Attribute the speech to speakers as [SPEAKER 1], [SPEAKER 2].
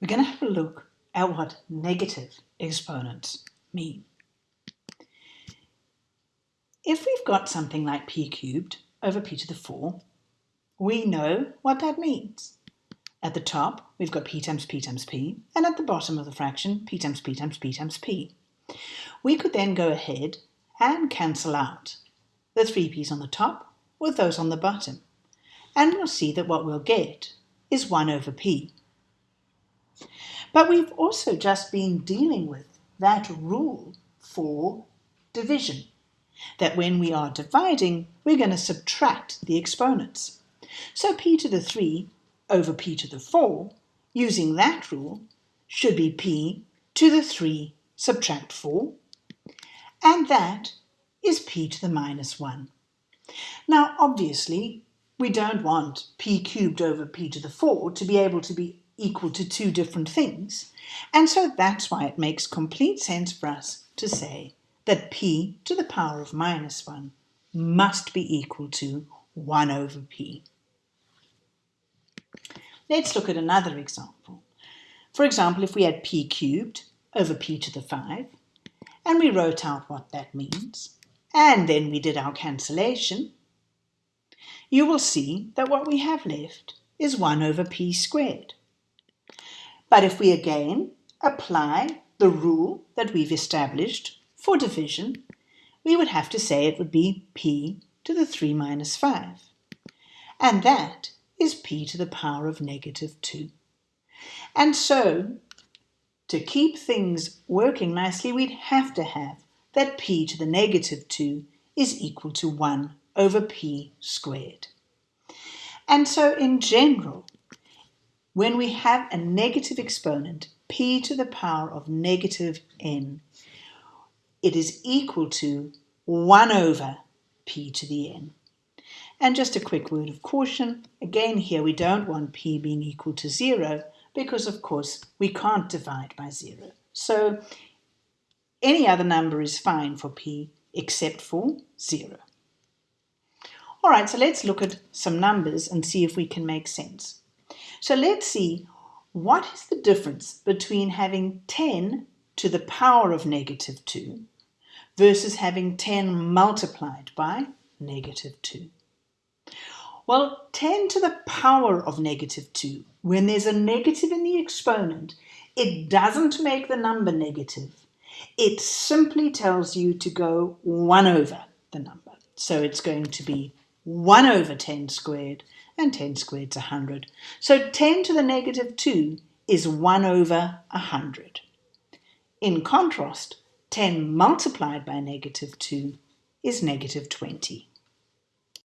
[SPEAKER 1] we're going to have a look at what negative exponents mean. If we've got something like p cubed over p to the 4, we know what that means. At the top, we've got p times p times p, and at the bottom of the fraction, p times p times p times p. We could then go ahead and cancel out the three p's on the top with those on the bottom, and we'll see that what we'll get is 1 over p. But we've also just been dealing with that rule for division, that when we are dividing, we're going to subtract the exponents. So p to the 3 over p to the 4, using that rule, should be p to the 3 subtract 4, and that is p to the minus 1. Now, obviously, we don't want p cubed over p to the 4 to be able to be equal to two different things. And so that's why it makes complete sense for us to say that p to the power of minus 1 must be equal to 1 over p. Let's look at another example. For example, if we had p cubed over p to the 5, and we wrote out what that means, and then we did our cancellation, you will see that what we have left is 1 over p squared. But if we again apply the rule that we've established for division, we would have to say it would be p to the 3 minus 5. And that is p to the power of negative 2. And so, to keep things working nicely, we'd have to have that p to the negative 2 is equal to 1 over p squared. And so in general, when we have a negative exponent, p to the power of negative n, it is equal to 1 over p to the n. And just a quick word of caution, again here we don't want p being equal to 0 because of course we can't divide by 0. So any other number is fine for p except for 0. All right, so let's look at some numbers and see if we can make sense. So let's see what is the difference between having 10 to the power of negative 2 versus having 10 multiplied by negative 2. Well, 10 to the power of negative 2, when there's a negative in the exponent, it doesn't make the number negative. It simply tells you to go 1 over the number. So it's going to be 1 over 10 squared and 10 squared is 100. So 10 to the negative 2 is 1 over 100. In contrast, 10 multiplied by negative 2 is negative 20.